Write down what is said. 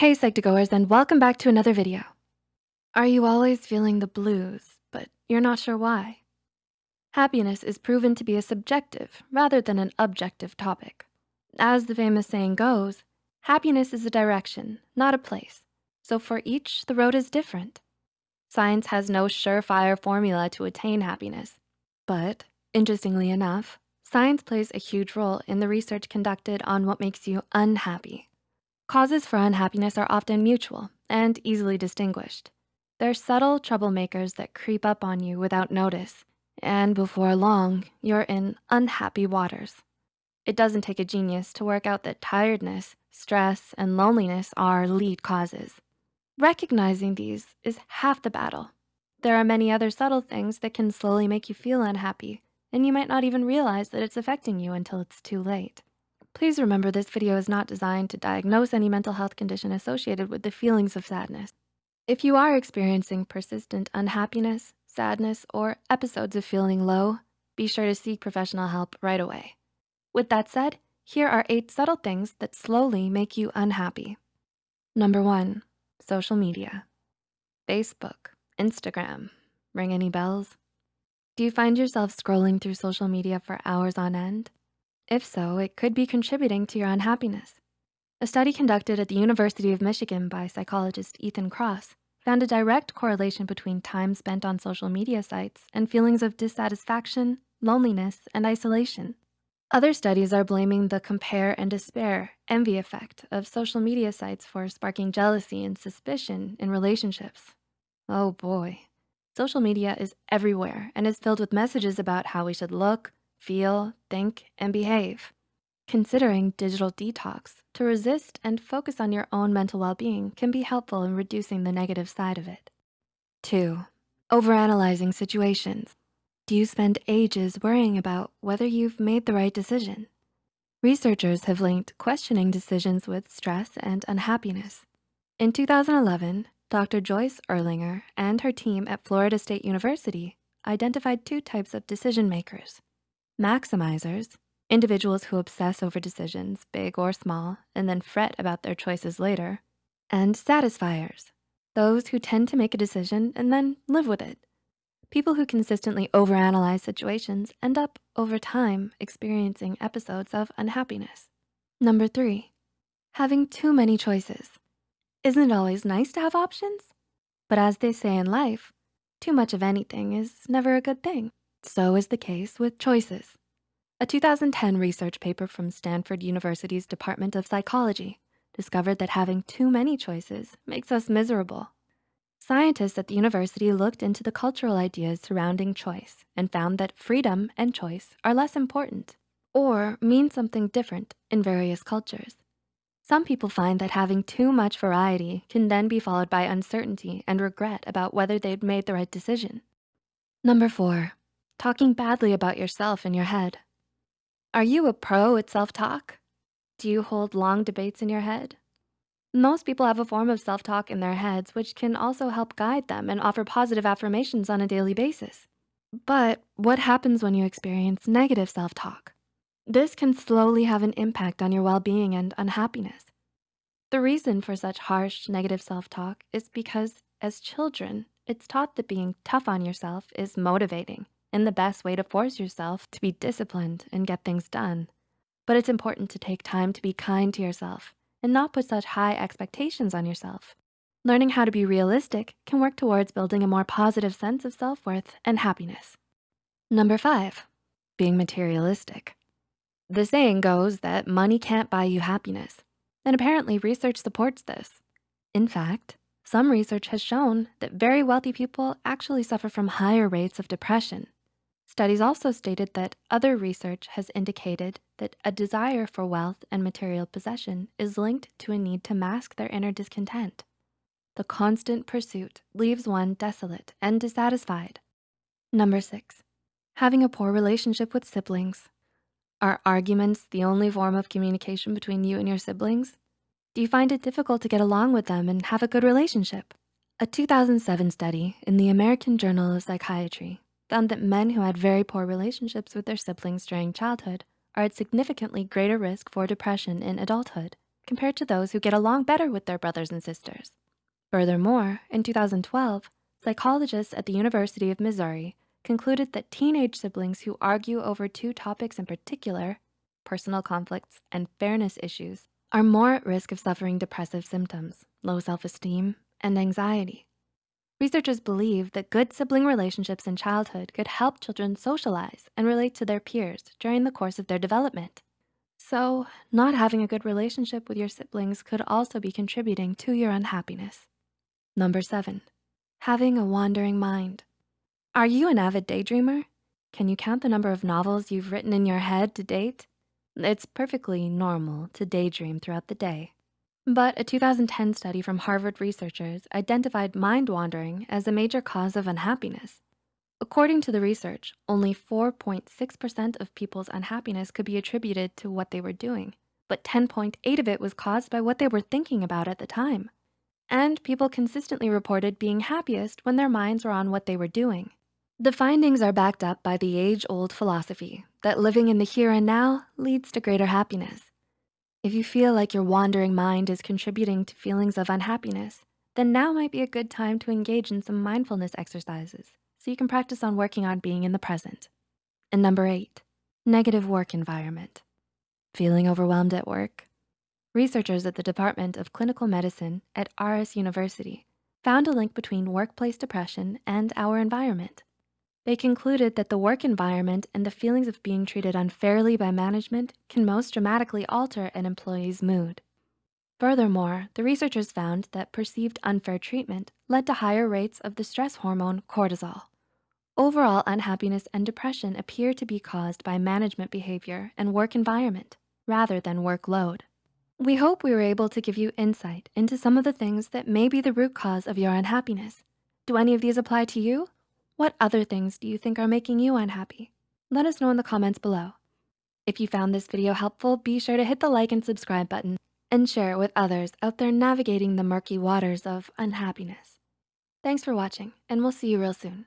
Hey Psych2Goers and welcome back to another video. Are you always feeling the blues, but you're not sure why? Happiness is proven to be a subjective rather than an objective topic. As the famous saying goes, happiness is a direction, not a place. So for each, the road is different. Science has no surefire formula to attain happiness. But interestingly enough, science plays a huge role in the research conducted on what makes you unhappy. Causes for unhappiness are often mutual and easily distinguished. They're subtle troublemakers that creep up on you without notice, and before long, you're in unhappy waters. It doesn't take a genius to work out that tiredness, stress, and loneliness are lead causes. Recognizing these is half the battle. There are many other subtle things that can slowly make you feel unhappy, and you might not even realize that it's affecting you until it's too late. Please remember this video is not designed to diagnose any mental health condition associated with the feelings of sadness. If you are experiencing persistent unhappiness, sadness, or episodes of feeling low, be sure to seek professional help right away. With that said, here are eight subtle things that slowly make you unhappy. Number one, social media. Facebook, Instagram, ring any bells? Do you find yourself scrolling through social media for hours on end? If so, it could be contributing to your unhappiness. A study conducted at the University of Michigan by psychologist Ethan Kross found a direct correlation between time spent on social media sites and feelings of dissatisfaction, loneliness, and isolation. Other studies are blaming the compare and despair, envy effect of social media sites for sparking jealousy and suspicion in relationships. Oh boy. Social media is everywhere and is filled with messages about how we should look, feel, think, and behave. Considering digital detox to resist and focus on your own mental well-being can be helpful in reducing the negative side of it. Two, overanalyzing situations. Do you spend ages worrying about whether you've made the right decision? Researchers have linked questioning decisions with stress and unhappiness. In 2011, Dr. Joyce Ehrlinger and her team at Florida State University identified two types of decision makers. Maximizers, individuals who obsess over decisions, big or small, and then fret about their choices later. And satisfiers, those who tend to make a decision and then live with it. People who consistently overanalyze situations end up, over time, experiencing episodes of unhappiness. Number three, having too many choices. Isn't it always nice to have options? But as they say in life, too much of anything is never a good thing. So is the case with choices. A 2010 research paper from Stanford University's Department of Psychology discovered that having too many choices makes us miserable. Scientists at the university looked into the cultural ideas surrounding choice and found that freedom and choice are less important or mean something different in various cultures. Some people find that having too much variety can then be followed by uncertainty and regret about whether they'd made the right decision. Number four, talking badly about yourself in your head. Are you a pro at self-talk? Do you hold long debates in your head? Most people have a form of self-talk in their heads which can also help guide them and offer positive affirmations on a daily basis. But what happens when you experience negative self-talk? This can slowly have an impact on your well-being and unhappiness. The reason for such harsh negative self-talk is because as children, it's taught that being tough on yourself is motivating and the best way to force yourself to be disciplined and get things done. But it's important to take time to be kind to yourself and not put such high expectations on yourself. Learning how to be realistic can work towards building a more positive sense of self-worth and happiness. Number five, being materialistic. The saying goes that money can't buy you happiness, and apparently research supports this. In fact, some research has shown that very wealthy people actually suffer from higher rates of depression Studies also stated that other research has indicated that a desire for wealth and material possession is linked to a need to mask their inner discontent. The constant pursuit leaves one desolate and dissatisfied. Number six, having a poor relationship with siblings. Are arguments the only form of communication between you and your siblings? Do you find it difficult to get along with them and have a good relationship? A 2007 study in the American Journal of Psychiatry found that men who had very poor relationships with their siblings during childhood are at significantly greater risk for depression in adulthood compared to those who get along better with their brothers and sisters. Furthermore, in 2012, psychologists at the University of Missouri concluded that teenage siblings who argue over two topics in particular, personal conflicts and fairness issues, are more at risk of suffering depressive symptoms, low self-esteem, and anxiety. Researchers believe that good sibling relationships in childhood could help children socialize and relate to their peers during the course of their development. So not having a good relationship with your siblings could also be contributing to your unhappiness. Number seven, having a wandering mind. Are you an avid daydreamer? Can you count the number of novels you've written in your head to date? It's perfectly normal to daydream throughout the day. But a 2010 study from Harvard researchers identified mind wandering as a major cause of unhappiness. According to the research, only 4.6% of people's unhappiness could be attributed to what they were doing, but 10.8 of it was caused by what they were thinking about at the time. And people consistently reported being happiest when their minds were on what they were doing. The findings are backed up by the age-old philosophy that living in the here and now leads to greater happiness. If you feel like your wandering mind is contributing to feelings of unhappiness, then now might be a good time to engage in some mindfulness exercises so you can practice on working on being in the present. And number eight, negative work environment. Feeling overwhelmed at work? Researchers at the Department of Clinical Medicine at Aarhus University found a link between workplace depression and our environment. They concluded that the work environment and the feelings of being treated unfairly by management can most dramatically alter an employee's mood. Furthermore, the researchers found that perceived unfair treatment led to higher rates of the stress hormone cortisol. Overall unhappiness and depression appear to be caused by management behavior and work environment rather than workload. We hope we were able to give you insight into some of the things that may be the root cause of your unhappiness. Do any of these apply to you? What other things do you think are making you unhappy? Let us know in the comments below. If you found this video helpful, be sure to hit the like and subscribe button and share it with others out there navigating the murky waters of unhappiness. Thanks for watching and we'll see you real soon.